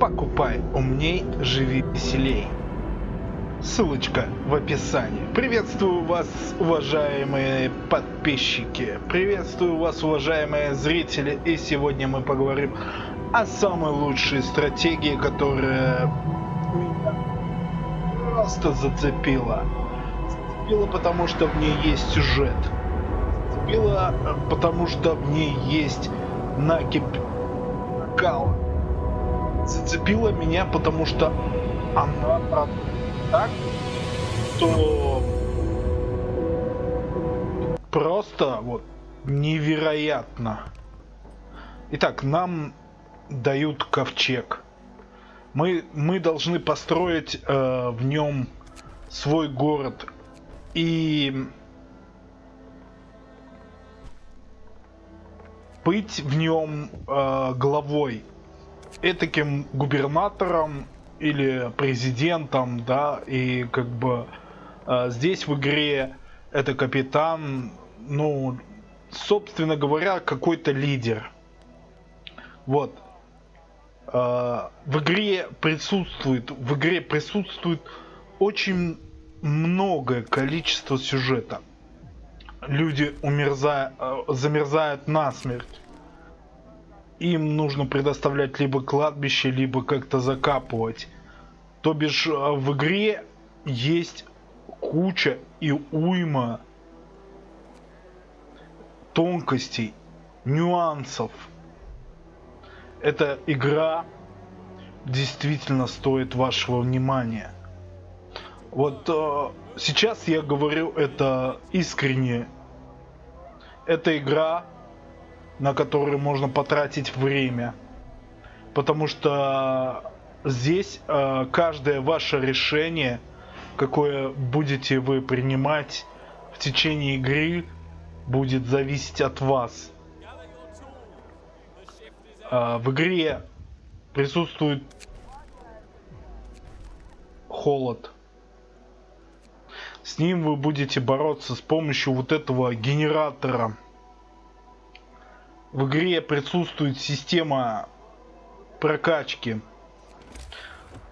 Покупай умней, живи веселей. Ссылочка в описании. Приветствую вас, уважаемые подписчики. Приветствую вас, уважаемые зрители. И сегодня мы поговорим о самой лучшей стратегии, которая меня просто зацепила. Зацепила, потому что в ней есть сюжет. Зацепила, потому что в ней есть накип накала зацепила меня, потому что она так, что просто вот невероятно. Итак, нам дают ковчег. Мы, мы должны построить э, в нем свой город. И быть в нем э, главой этаким губернатором или президентом, да, и как бы э, здесь в игре это капитан, ну, собственно говоря, какой-то лидер. Вот. Э, в игре присутствует, в игре присутствует очень многое количество сюжета. Люди умерзают, э, замерзают насмерть им нужно предоставлять либо кладбище, либо как-то закапывать. То бишь э, в игре есть куча и уйма тонкостей, нюансов. Эта игра действительно стоит вашего внимания. Вот э, сейчас я говорю это искренне. Эта игра на которые можно потратить время. Потому что здесь э, каждое ваше решение, какое будете вы принимать в течение игры, будет зависеть от вас. Э, в игре присутствует холод. С ним вы будете бороться с помощью вот этого генератора в игре присутствует система прокачки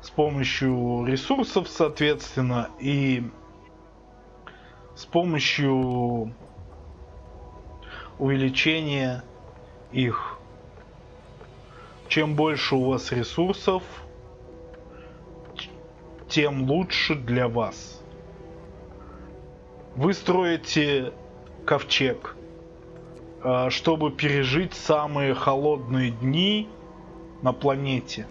с помощью ресурсов, соответственно, и с помощью увеличения их. Чем больше у вас ресурсов, тем лучше для вас. Вы строите ковчег чтобы пережить самые холодные дни на планете.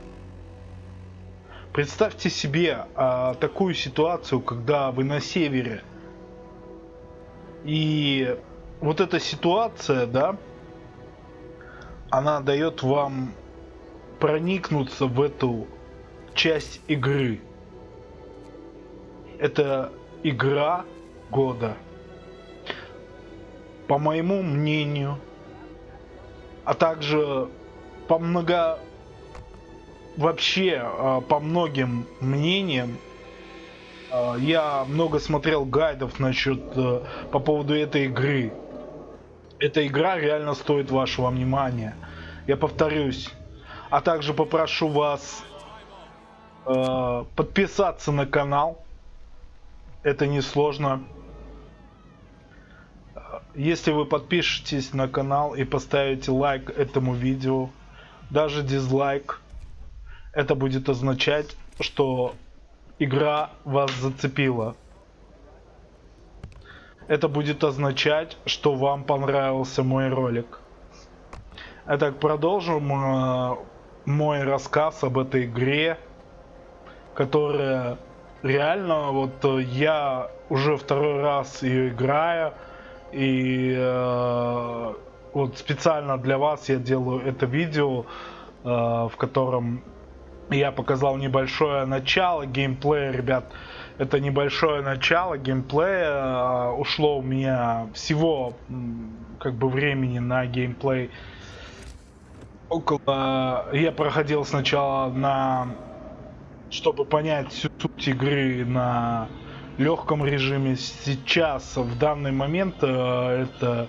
Представьте себе а, такую ситуацию, когда вы на севере. И вот эта ситуация, да, она дает вам проникнуться в эту часть игры. Это игра года по моему мнению, а также по много вообще а, по многим мнениям а, я много смотрел гайдов насчет э, по поводу этой игры. Эта игра реально стоит вашего внимания. Я повторюсь. А также попрошу вас э, подписаться на канал. Это несложно. Если вы подпишетесь на канал и поставите лайк этому видео, даже дизлайк, это будет означать, что игра вас зацепила. Это будет означать, что вам понравился мой ролик. Итак, продолжим э, мой рассказ об этой игре, которая реально, вот э, я уже второй раз ее играю, и э, вот специально для вас я делаю это видео, э, в котором я показал небольшое начало геймплея, ребят. Это небольшое начало геймплея. Э, ушло у меня всего как бы времени на геймплей около... Я проходил сначала на... Чтобы понять всю суть игры на легком режиме. Сейчас, в данный момент, э, это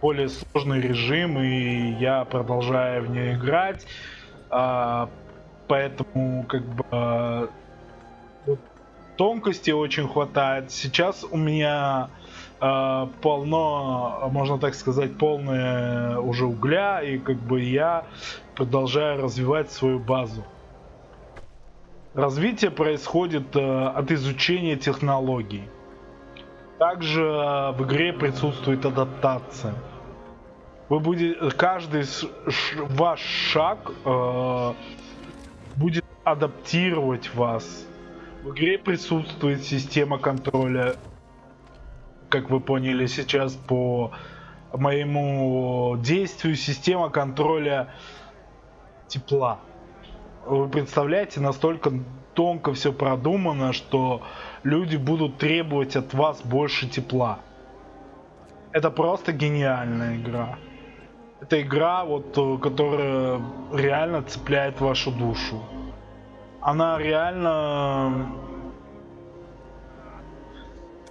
более сложный режим, и я продолжаю в нее играть. А, поэтому как бы э, тонкости очень хватает. Сейчас у меня э, полно, можно так сказать, полное уже угля, и как бы я продолжаю развивать свою базу. Развитие происходит э, от изучения технологий. Также э, в игре присутствует адаптация. Вы будете, каждый ваш шаг э, будет адаптировать вас. В игре присутствует система контроля, как вы поняли сейчас по моему действию, система контроля тепла. Вы представляете, настолько тонко все продумано, что люди будут требовать от вас больше тепла. Это просто гениальная игра. Это игра, вот, э, которая реально цепляет вашу душу. Она реально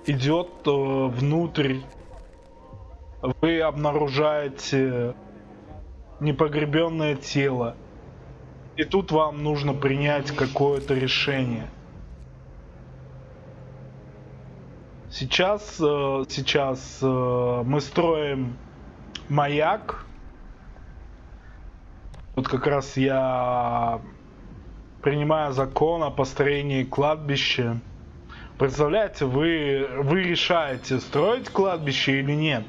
идет э, внутрь. Вы обнаружаете непогребенное тело. И тут вам нужно принять какое-то решение. Сейчас, э, сейчас мы строим маяк вот как раз я принимаю закон о построении кладбища. Представляете, вы, вы решаете, строить кладбище или нет.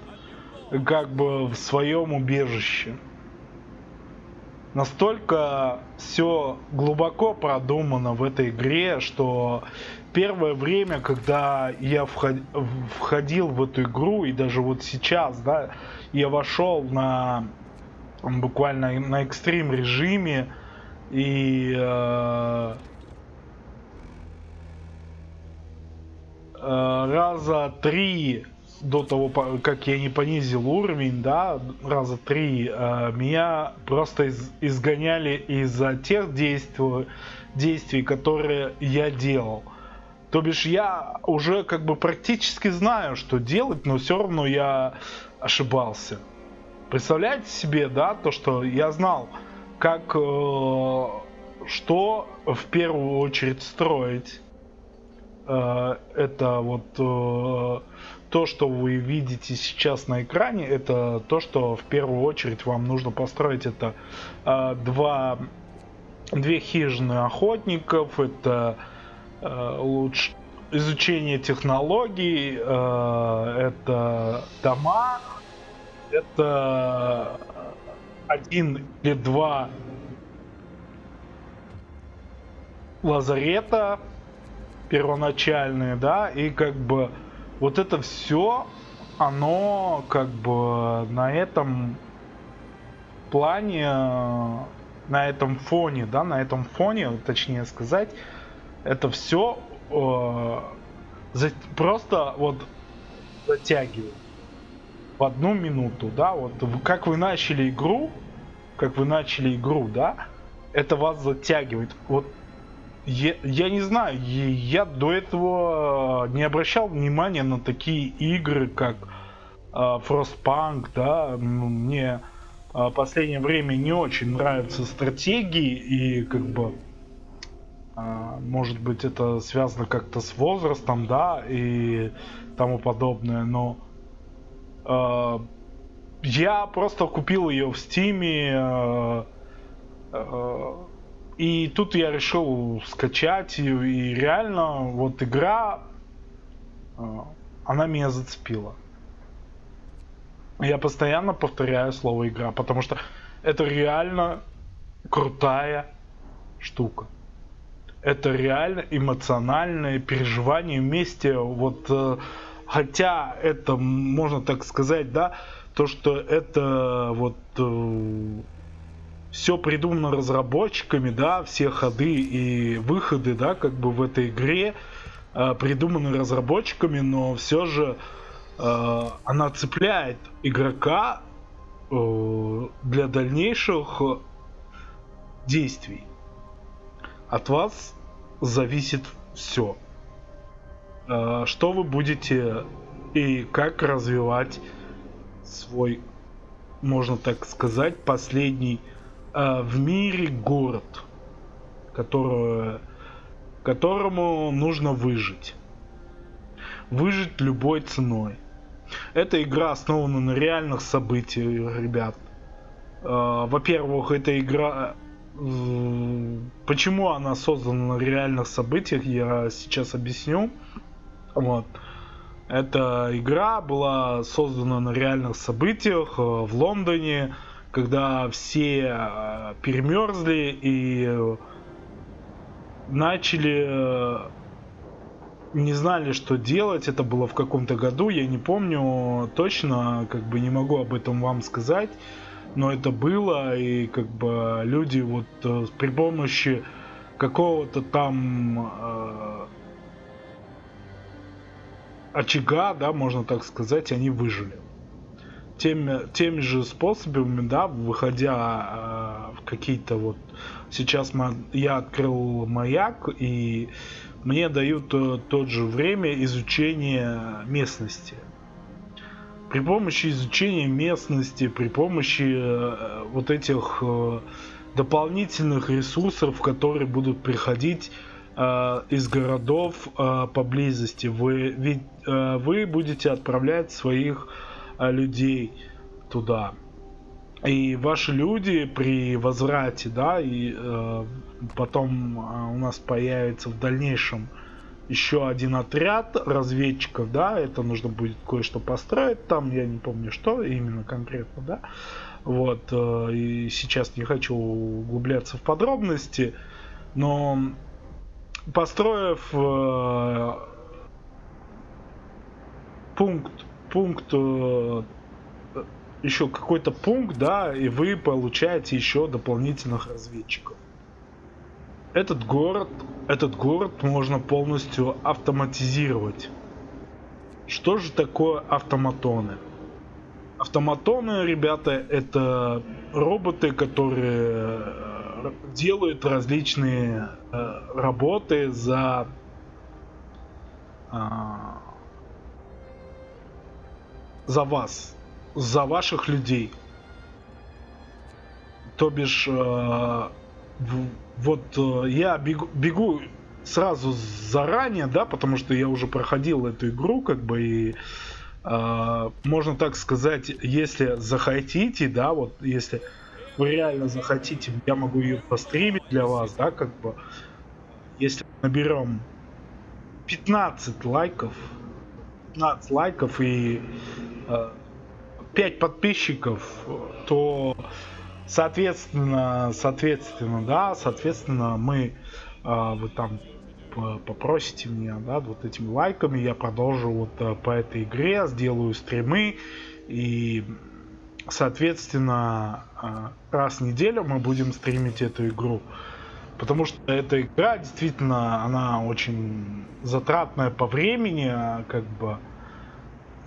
Как бы в своем убежище. Настолько все глубоко продумано в этой игре, что первое время, когда я входил в эту игру, и даже вот сейчас, да, я вошел на буквально на экстрим режиме и э, э, раза три до того, как я не понизил уровень, да, раза три, э, меня просто из, изгоняли из-за тех действий, действий, которые я делал. То бишь я уже как бы практически знаю, что делать, но все равно я ошибался. Представляете себе, да, то, что я знал, как, э, что в первую очередь строить. Э, это вот э, то, что вы видите сейчас на экране, это то, что в первую очередь вам нужно построить. Это э, два, две хижины охотников, это э, лучше изучение технологий, э, это дома, это один или два лазарета первоначальные, да, и как бы вот это все, оно как бы на этом плане, на этом фоне, да, на этом фоне, точнее сказать, это все э, за, просто вот затягивает в одну минуту, да, вот как вы начали игру, как вы начали игру, да, это вас затягивает. Вот я, я не знаю, я до этого не обращал внимания на такие игры, как э, Frostpunk, да, мне э, последнее время не очень нравятся стратегии и как бы э, может быть это связано как-то с возрастом, да, и тому подобное, но Э, я просто купил ее в Стиме. Э, э, и тут я решил скачать ее. И реально, вот игра, она меня зацепила. Я постоянно повторяю слово игра, потому что это реально крутая штука. Это реально эмоциональное переживание вместе. Вот хотя это, можно так сказать, да, то, что это вот э, все придумано разработчиками, да, все ходы и выходы, да, как бы в этой игре э, придуманы разработчиками, но все же э, она цепляет игрока э, для дальнейших действий. От вас зависит все. Э, что вы будете и как развивать свой, можно так сказать, последний э, в мире город. которую, которому нужно выжить. Выжить любой ценой. Эта игра основана на реальных событиях, ребят. Э, во-первых, эта игра... Э, почему она создана на реальных событиях, я сейчас объясню. Вот. Эта игра была создана на реальных событиях э, в Лондоне, когда все перемерзли и начали не знали, что делать. Это было в каком-то году, я не помню точно, как бы не могу об этом вам сказать. Но это было, и как бы люди вот э, при помощи какого-то там э, очага, да, можно так сказать, они выжили. Теми, теми же способами, да, выходя э, в какие-то вот... Сейчас я открыл маяк, и мне дают э, тот же время изучения местности. При помощи изучения местности, при помощи э, вот этих дополнительных ресурсов, которые будут приходить из городов поблизости, вы, ведь, вы будете отправлять своих людей туда. И ваши люди при возврате, да, и э, потом э, у нас появится в дальнейшем еще один отряд разведчиков, да, это нужно будет кое-что построить там, я не помню что именно конкретно, да, вот, э, и сейчас не хочу углубляться в подробности, но построив э, пункт, пункт э, еще какой-то пункт, да, и вы получаете еще дополнительных разведчиков. Этот город, этот город можно полностью автоматизировать. Что же такое автоматоны? Автоматоны, ребята, это роботы, которые э, делают различные э, работы за э, за вас за ваших людей. То бишь, э, вот э, я бегу, бегу сразу заранее, да, потому что я уже проходил эту игру, как бы, и э, можно так сказать, если захотите, да, вот если вы реально захотите, я могу ее постримить для вас, да, как бы, если наберем 15 лайков, 15 лайков и э, 5 подписчиков, то соответственно, соответственно, да, соответственно, мы, э, вы там попросите меня, да, вот этими лайками, я продолжу вот э, по этой игре, сделаю стримы и, соответственно, э, раз в неделю мы будем стримить эту игру. Потому что эта игра действительно, она очень затратная по времени, как бы,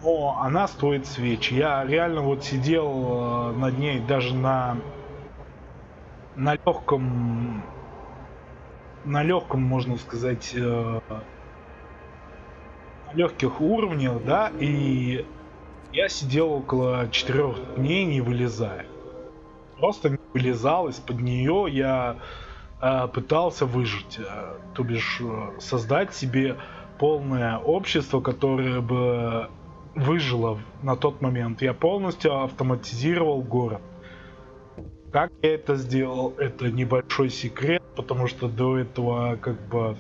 но она стоит свеч. Я реально вот сидел э, над ней даже на на легком на легком можно сказать э, легких уровнях, да, и я сидел около четырех дней не вылезая. Просто не вылезал из-под нее, я пытался выжить, э, то бишь э, создать себе полное общество, которое бы выжило на тот момент. Я полностью автоматизировал город. Как я это сделал, это небольшой секрет, потому что до этого как бы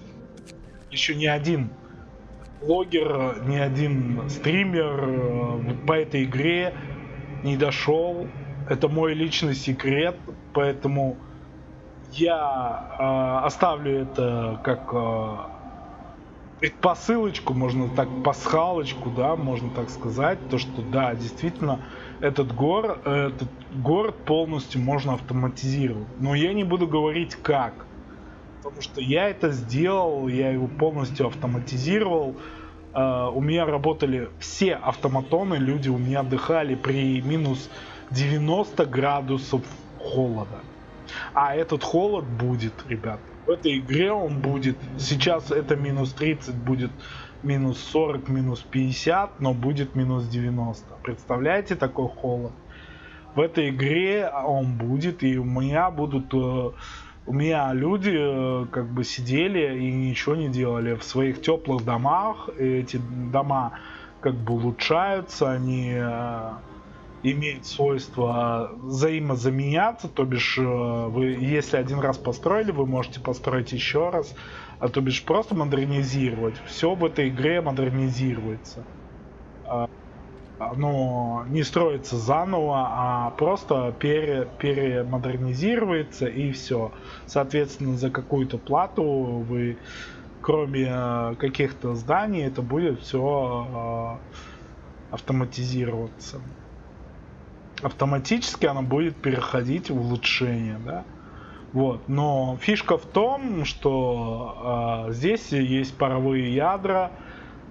еще ни один блогер, ни один стример э, по этой игре не дошел. Это мой личный секрет, поэтому я э, оставлю это как э, предпосылочку, можно так, пасхалочку, да, можно так сказать, то, что да, действительно, этот, гор, этот город полностью можно автоматизировать. Но я не буду говорить как, потому что я это сделал, я его полностью автоматизировал. Uh, у меня работали все автоматоны, люди у меня отдыхали при минус 90 градусов холода. А этот холод будет, ребят, в этой игре он будет, сейчас это минус 30, будет минус 40, минус 50, но будет минус 90. Представляете такой холод? В этой игре он будет, и у меня будут э, У меня люди э, как бы сидели и ничего не делали в своих теплых домах. Эти дома как бы улучшаются, они имеют свойство взаимозаменяться, то бишь э, вы, если один раз построили, вы можете построить еще раз, а то бишь просто модернизировать. Все в этой игре модернизируется. Оно не строится заново, а просто пере, перемодернизируется и все. Соответственно, за какую-то плату вы, кроме э, каких-то зданий, это будет все э, автоматизироваться. Автоматически оно будет переходить в улучшение, да. Вот. Но фишка в том, что э, здесь есть паровые ядра,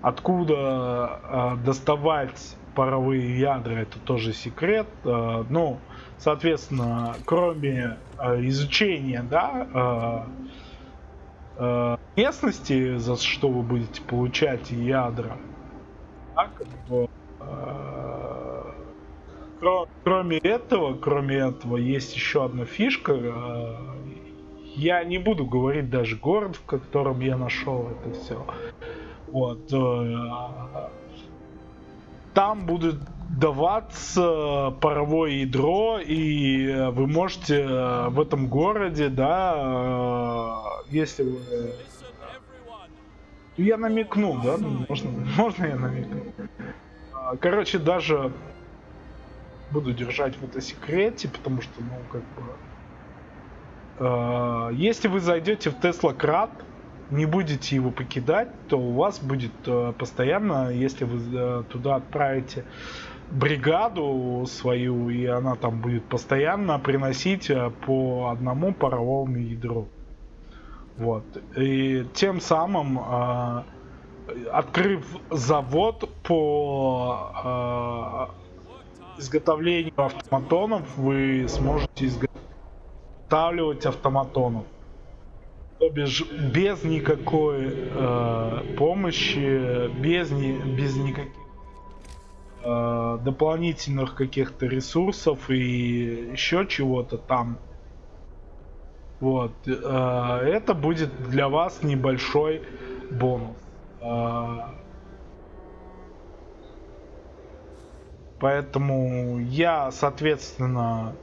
откуда э, доставать паровые ядра, это тоже секрет. Э, ну, соответственно, кроме э, изучения, да, э, э, местности, за что вы будете получать ядра, да, как э, кроме этого, кроме этого, есть еще одна фишка. Э, я не буду говорить даже город, в котором я нашел это все. Вот. Э, там будет даваться паровое ядро, и вы можете в этом городе, да, если вы... Я намекну, да? Можно, можно я намекну? А, короче, даже буду держать в это секрете, потому что, ну, как бы... Э, если вы зайдете в Тесла Крат, не будете его покидать, то у вас будет э, постоянно, если вы э, туда отправите бригаду свою, и она там будет постоянно приносить э, по одному паровому ядру. Вот. И тем самым, э, открыв завод по э, изготовлению автоматонов, вы сможете изготавливать автоматонов. То бишь без никакой э, помощи, без, ни, без никаких э, дополнительных каких-то ресурсов и еще чего-то там. Вот. Э, это будет для вас небольшой бонус. Э, поэтому я, соответственно,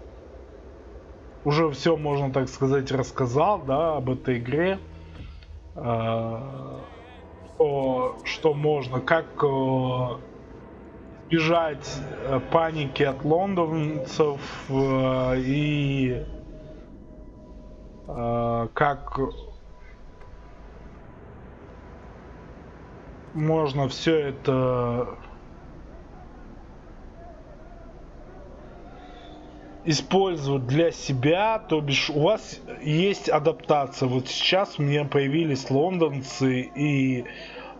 уже все, можно так сказать, рассказал, да, об этой игре. Э, что, что можно, как э, избежать э, паники от лондонцев и как можно все это использовать для себя, то бишь у вас есть адаптация. Вот сейчас у меня появились лондонцы, и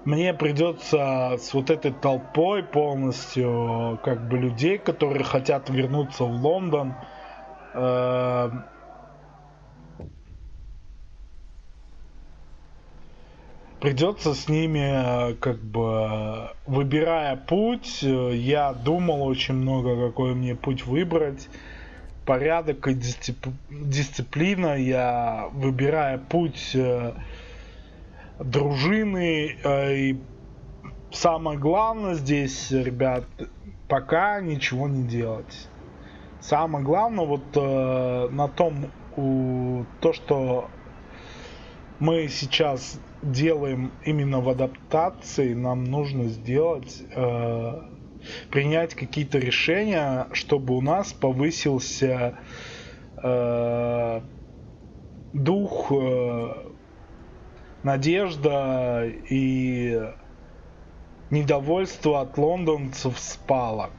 мне придется с вот этой толпой полностью, как бы людей, которые хотят вернуться в Лондон, э, придется с ними, как бы, выбирая путь, я думал очень много, какой мне путь выбрать порядок и дисцип... дисциплина. Я выбираю путь э, дружины. Э, и самое главное здесь, ребят, пока ничего не делать. Самое главное вот э, на том, у, то, что мы сейчас делаем именно в адаптации, нам нужно сделать э, принять какие-то решения, чтобы у нас повысился э, дух, э, надежда и недовольство от лондонцев спало.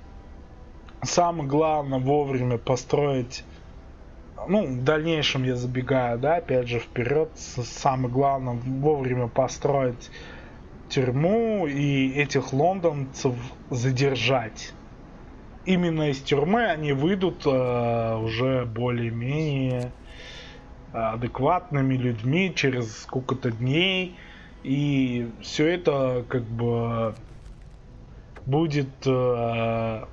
Самое главное вовремя построить ну, в дальнейшем я забегаю, да, опять же, вперед. Самое главное вовремя построить тюрьму и этих лондонцев задержать. Именно из тюрьмы они выйдут э, уже более-менее адекватными людьми через сколько-то дней. И все это как бы будет э,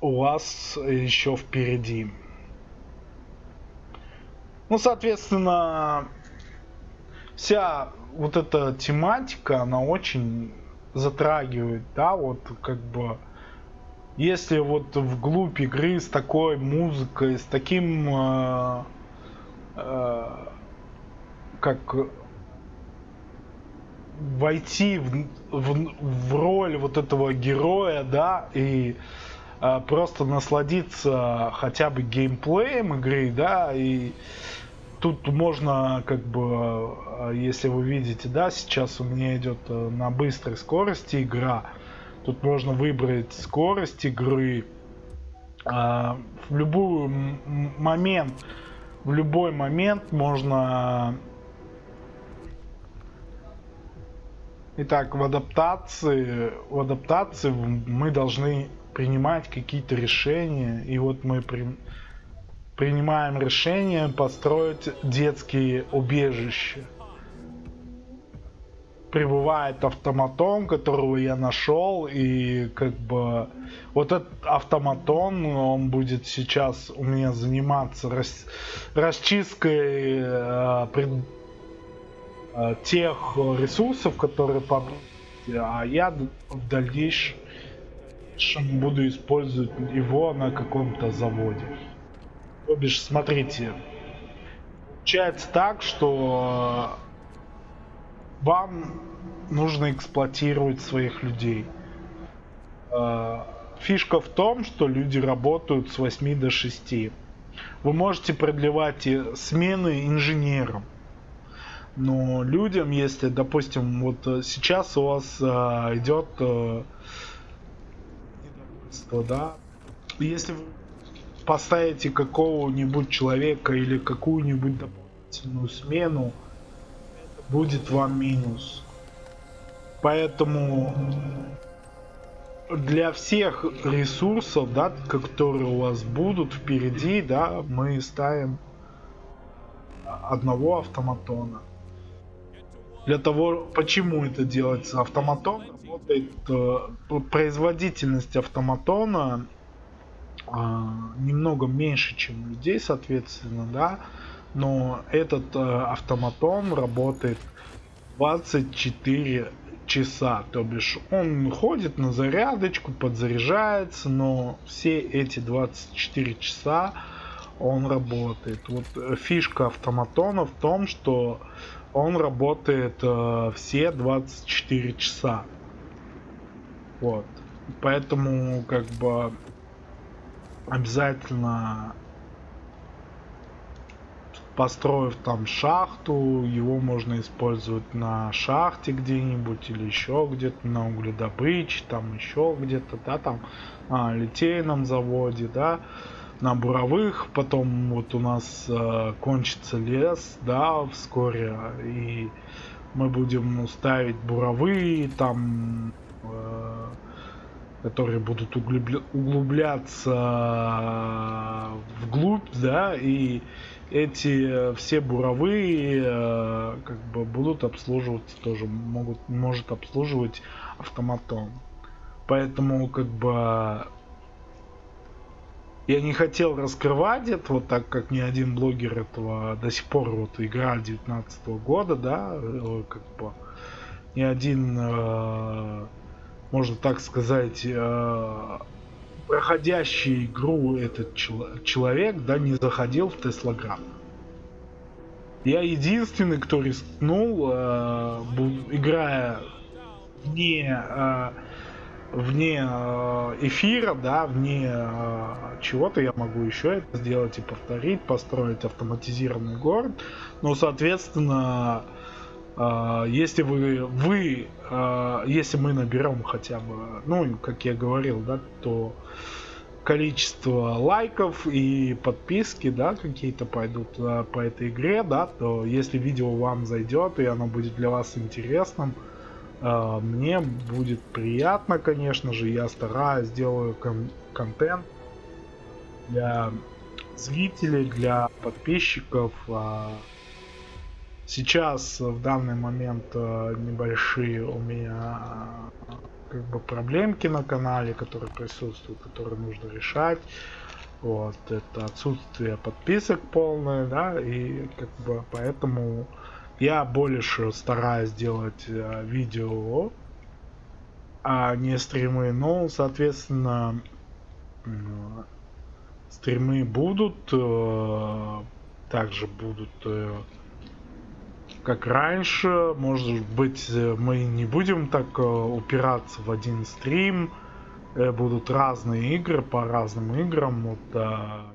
у вас еще впереди. Ну, соответственно, вся вот эта тематика, она очень затрагивает, да, вот как бы если вот вглубь игры с такой музыкой, с таким э, э, как войти в, в, в роль вот этого героя, да, и э, просто насладиться хотя бы геймплеем игры, да, и тут можно как бы, э, если вы видите, да, сейчас у меня идет э, на быстрой скорости игра, тут можно выбрать скорость игры, в любой момент, в любой момент можно Итак, в адаптации, в адаптации мы должны принимать какие-то решения. И вот мы при, принимаем решение построить детские убежища. Прибывает автоматон, которого я нашел, и как бы вот этот автоматон, он будет сейчас у меня заниматься рас, расчисткой э, пред, Э, тех ресурсов, которые поблизости, а я в дальнейшем буду использовать его на каком-то заводе. То бишь, смотрите, получается так, что вам нужно эксплуатировать своих людей. Э, фишка в том, что люди работают с 8 до 6. Вы можете продлевать смены инженерам. Но людям, если, допустим, вот э, сейчас у вас а, идет а, да, если вы поставите какого-нибудь человека или какую-нибудь дополнительную смену, будет вам минус. Поэтому для всех ресурсов, да, которые у вас будут впереди, да, мы ставим одного автоматона. Для того, почему это делается автоматон, работает э, производительность автоматона немного меньше, чем людей, соответственно, да, но этот э, автоматон работает 24 часа, то бишь он ходит на зарядочку, подзаряжается, но все эти 24 часа он работает. Вот э, фишка автоматона в том, что он работает э, все 24 часа. Вот. Поэтому, как бы, обязательно построив там шахту, его можно использовать на шахте где-нибудь или еще где-то на угледобыче, там еще где-то, да, там на литейном заводе, да, на буровых, потом вот у нас э, кончится лес, да, вскоре, и мы будем ставить буровые, там, э, которые будут углубля углубляться вглубь, да, и эти все буровые э, как бы будут обслуживаться тоже, могут, может обслуживать автоматом. Поэтому как бы я не хотел раскрывать это, вот так как ни один блогер этого до сих пор вот игра 19 года, да, э, как бы ни один, э, можно так сказать, э, проходящий игру этот чел человек, да, не заходил в Теслограм. Я единственный, кто рискнул, э, играя не э, вне эфира, да, вне чего-то я могу еще это сделать и повторить, построить автоматизированный город. Но, соответственно, если вы, вы если мы наберем хотя бы, ну, как я говорил, да, то количество лайков и подписки, да, какие-то пойдут по этой игре, да, то если видео вам зайдет и оно будет для вас интересным, а, мне будет приятно, конечно же, я стараюсь, делаю кон контент для зрителей, для подписчиков. Сейчас в данный момент а, небольшие у меня как бы проблемки на канале, которые присутствуют, которые нужно решать. Вот, это отсутствие подписок полное, да, и как бы поэтому я больше стараюсь делать э, видео, а не стримы. Ну, соответственно, э, стримы будут, э, также будут э, как раньше. Может быть, э, мы не будем так э, упираться в один стрим. Э, будут разные игры по разным играм. Вот,